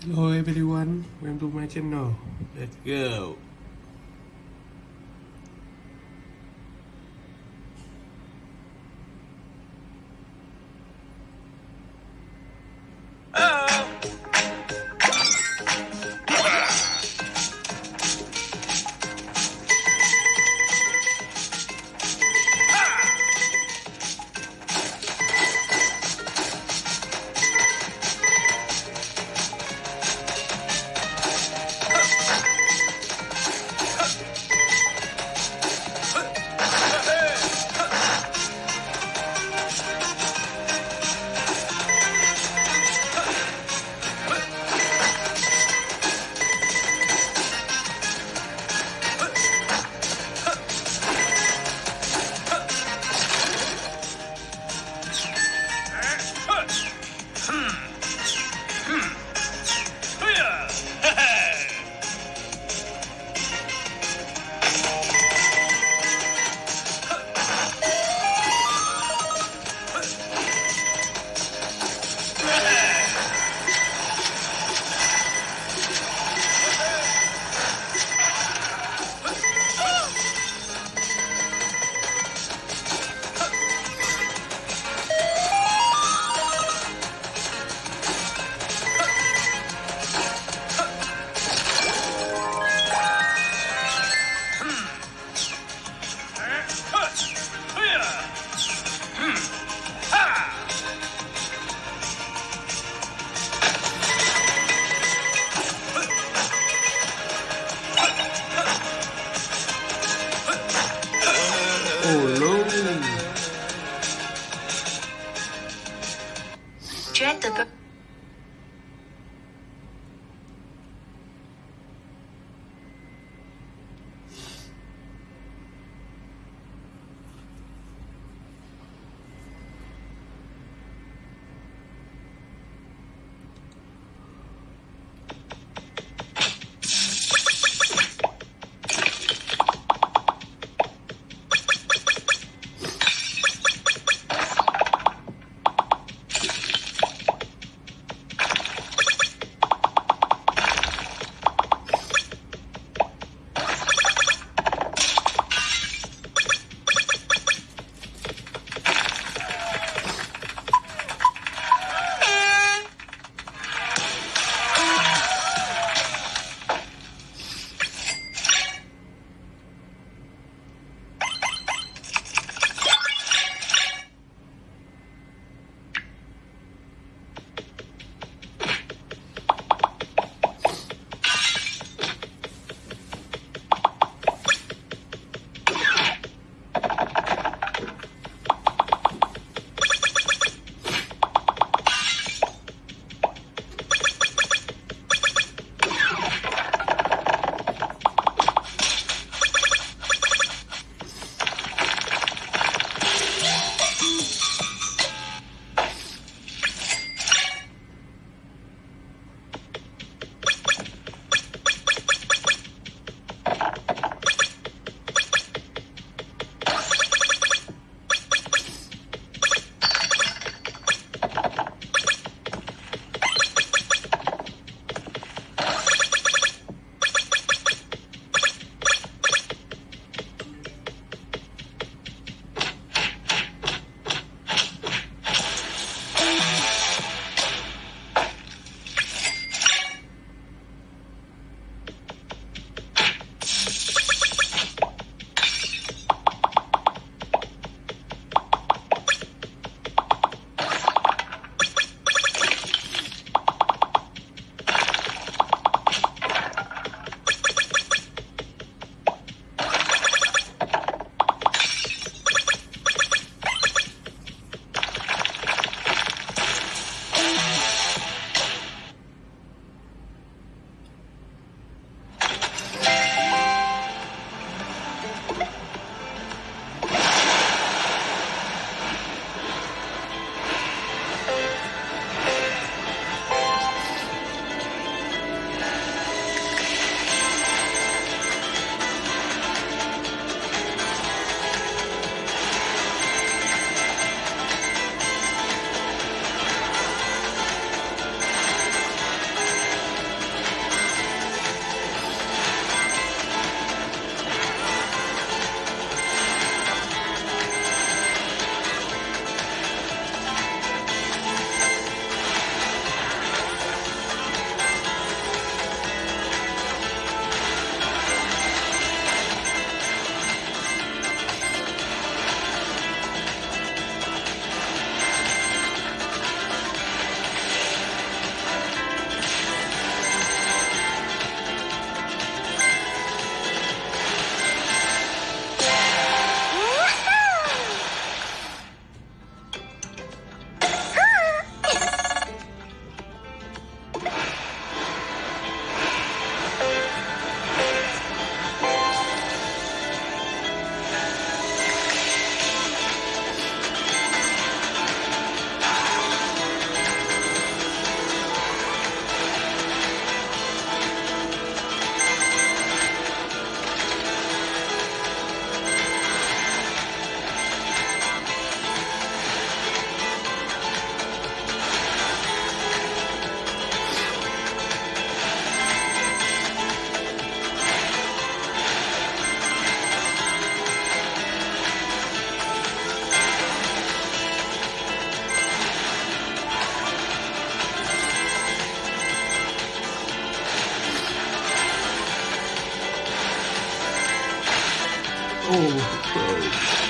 Hello everyone, welcome to my channel. Let's go. Oh.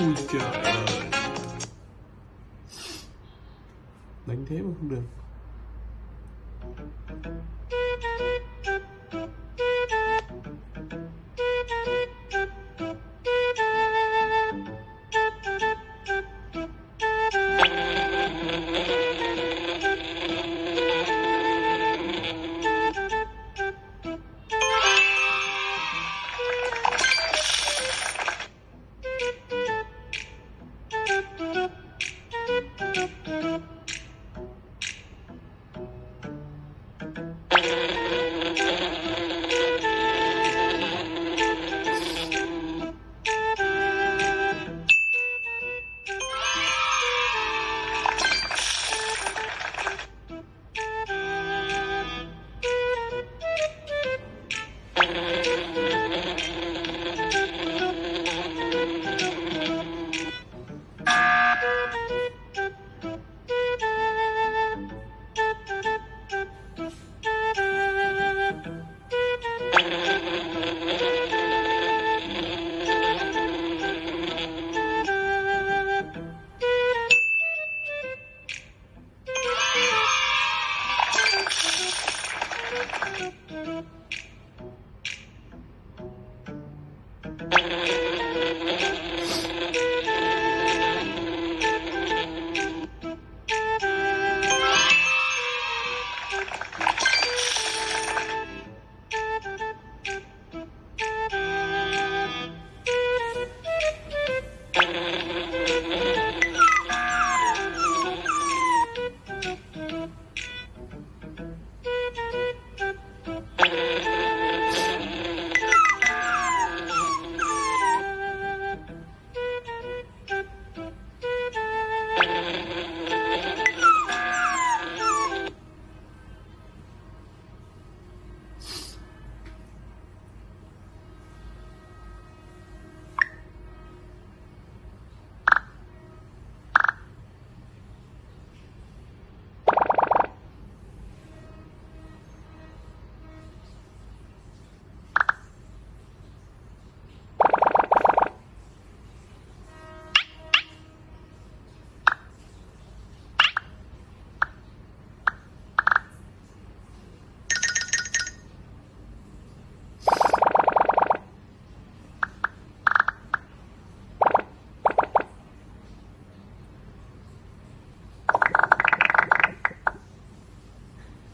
Ui trời ơi. Đánh thế mà không được.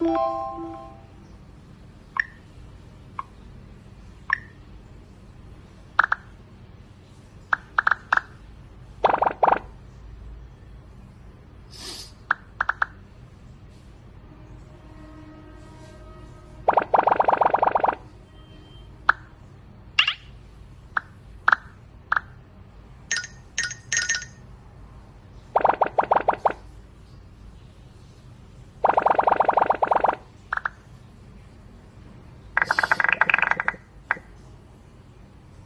うん。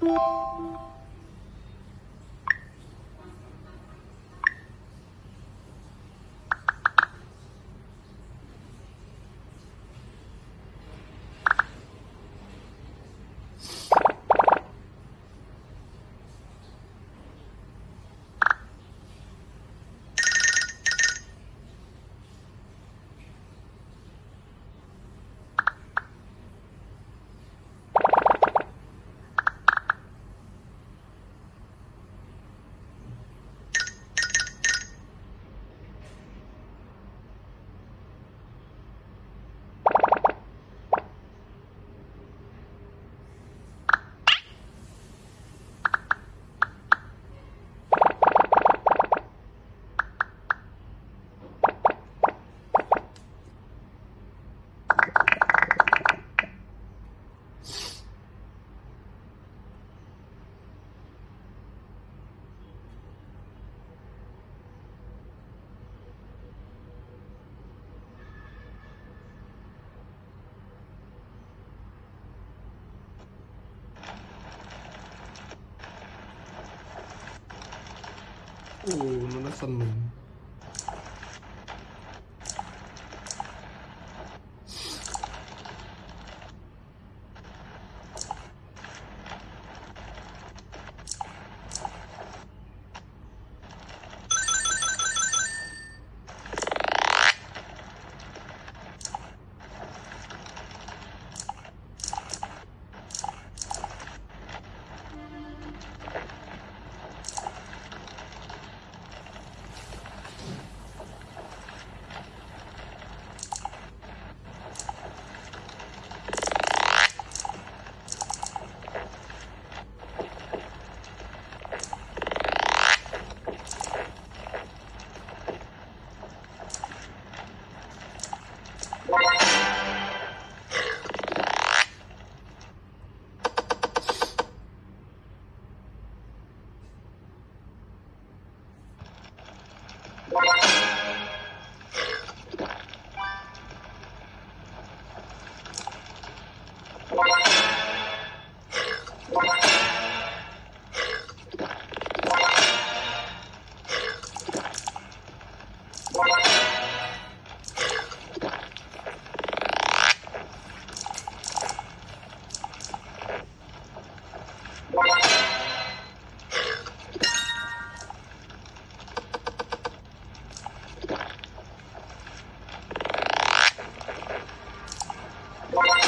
うん。Ooh, no that's a moon. Yeah. What?